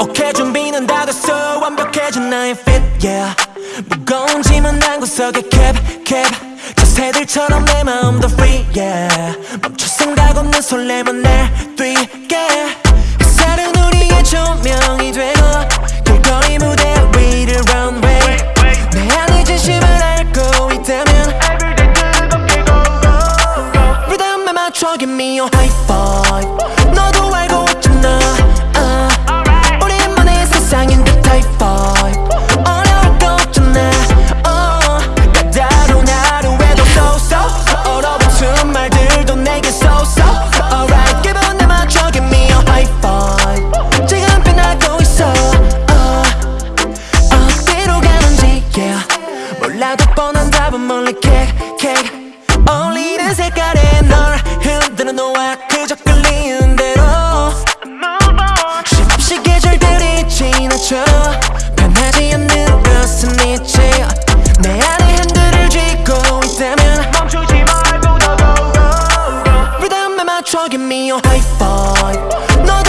오케이 준비는 다 됐어. 완벽해진 나의 fit yeah. 무거운 짐은 한 구석에 cap 저 새들처럼 내 마음도 free yeah. 멈출 생각 없는 설렘은 날 뛰 맞춰 give me your high five. 너도 알고 있잖아. Uh. 우리만의 세상인 그 type five. 어려울 거 없잖아. uh. 까다로운 하루에도 so so 얼어붙은 말들도 내게 so so alright 기분에 맞춰 give me your high five. 지금 빛나고 있어. uh. 어디로 가는지 yeah. 몰라도 뻔한 답은 멀리 kick kick 어울리는 색깔 give me your high five.